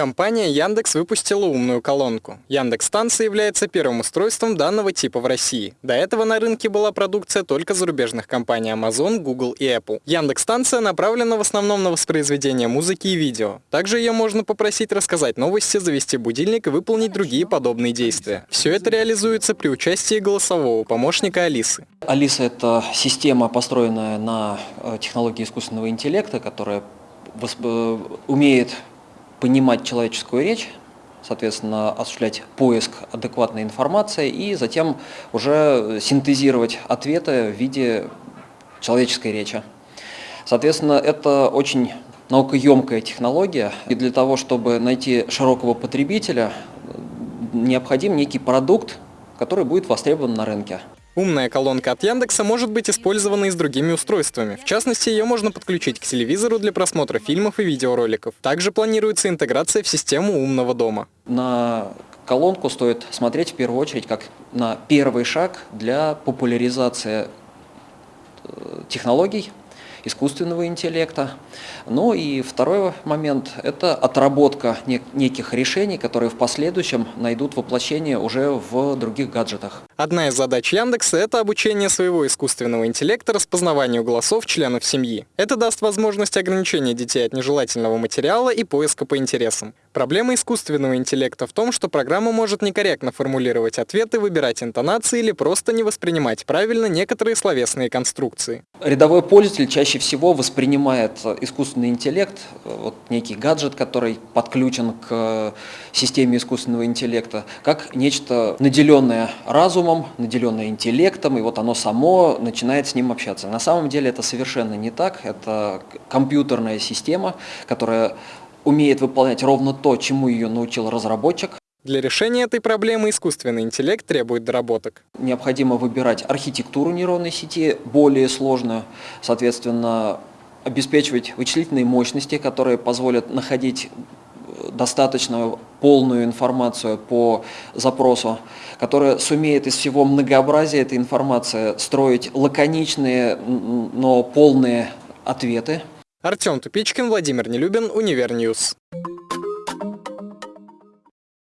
Компания Яндекс выпустила умную колонку. Яндекс-станция является первым устройством данного типа в России. До этого на рынке была продукция только зарубежных компаний Amazon, Google и Apple. Яндекс-станция направлена в основном на воспроизведение музыки и видео. Также ее можно попросить рассказать новости, завести будильник и выполнить другие подобные действия. Все это реализуется при участии голосового помощника Алисы. Алиса – это система, построенная на э, технологии искусственного интеллекта, которая умеет понимать человеческую речь, соответственно, осуществлять поиск адекватной информации и затем уже синтезировать ответы в виде человеческой речи. Соответственно, это очень наукоемкая технология, и для того, чтобы найти широкого потребителя, необходим некий продукт, который будет востребован на рынке. Умная колонка от Яндекса может быть использована и с другими устройствами. В частности, ее можно подключить к телевизору для просмотра фильмов и видеороликов. Также планируется интеграция в систему умного дома. На колонку стоит смотреть в первую очередь как на первый шаг для популяризации э, технологий искусственного интеллекта. Ну и второй момент – это отработка неких решений, которые в последующем найдут воплощение уже в других гаджетах. Одна из задач Яндекса – это обучение своего искусственного интеллекта распознаванию голосов членов семьи. Это даст возможность ограничения детей от нежелательного материала и поиска по интересам. Проблема искусственного интеллекта в том, что программа может некорректно формулировать ответы, выбирать интонации или просто не воспринимать правильно некоторые словесные конструкции. Рядовой пользователь чаще всего воспринимает искусственный интеллект, вот некий гаджет, который подключен к системе искусственного интеллекта, как нечто наделенное разумом, наделенное интеллектом, и вот оно само начинает с ним общаться. На самом деле это совершенно не так, это компьютерная система, которая умеет выполнять ровно то, чему ее научил разработчик. Для решения этой проблемы искусственный интеллект требует доработок. Необходимо выбирать архитектуру нейронной сети, более сложную, соответственно, обеспечивать вычислительные мощности, которые позволят находить достаточно полную информацию по запросу, которая сумеет из всего многообразия этой информации строить лаконичные, но полные ответы, Артем Тупичкин, Владимир Нелюбин, Универ News.